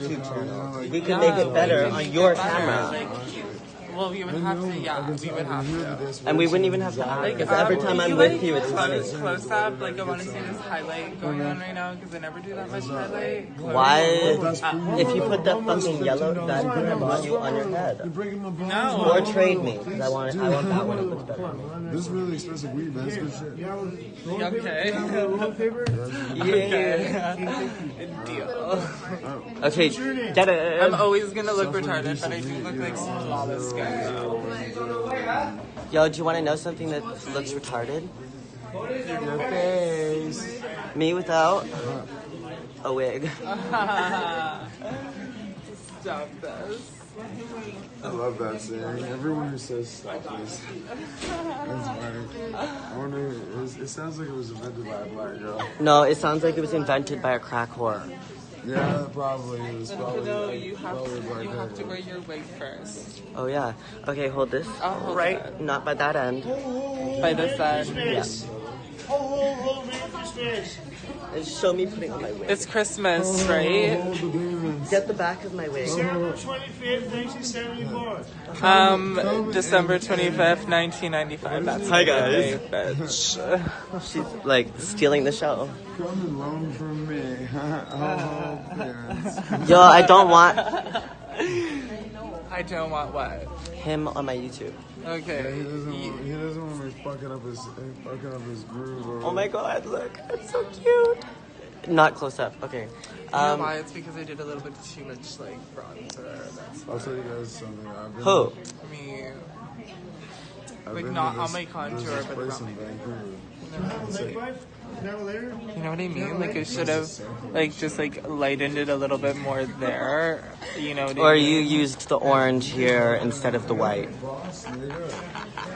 We can make it better on your camera. Like, well, we would have to, yeah, we would have to. And we wouldn't even have to act. Because every Um, time I'm you, with like, you, it's close, funny. close up. Like, I want to see this highlight going on right now because I never do that much highlight. Close. Why? If you put that fucking yellow, that module on your head. No. Or trade me, because I want, I want that one. It looks better. This is really expensive weed, man. It's good shit. Okay. Yeah. Deal. Okay, get I'm always gonna look retarded, but I do look like flawless skin though. Yo, do you want to know something that looks retarded? Your face. Me without a wig. Stop this. I love that saying. Everyone who says stop this. That's funny. I wonder, it, was, it sounds like it was invented by a black girl. No, it sounds like it was invented by a crack whore. Yeah, probably. It was probably, No, you have probably to, you have to wear your wig first. Oh yeah. Okay, hold this. I'll hold right, it. not by that end. By the side. Yeah. And show me putting on my wig. It's Christmas, right? Hold the demons. Get the back of my wig. December 25th, 1974. Um, December 25th, 1995. That's Hi, my guys. birthday, bitch. She's like stealing the show. Come and loan from me. oh. Yo, I don't want I don't want what? him on my YouTube. Okay. He doesn't, want, he doesn't want me fucking up his fucking up his groove. Or, Oh my god, look, it's so cute. Not close up. Okay. You know Um, why? It's because I did a little bit too much like bronzer. That's I'll tell you guys something. I've been, who? me. I've like, been not on my contour, but place around my Vancouver. It's like, You know what I mean? Like I should have, like just like lightened it a little bit more there. You know what I Or mean? you used the orange here instead of the white. boss, nigga.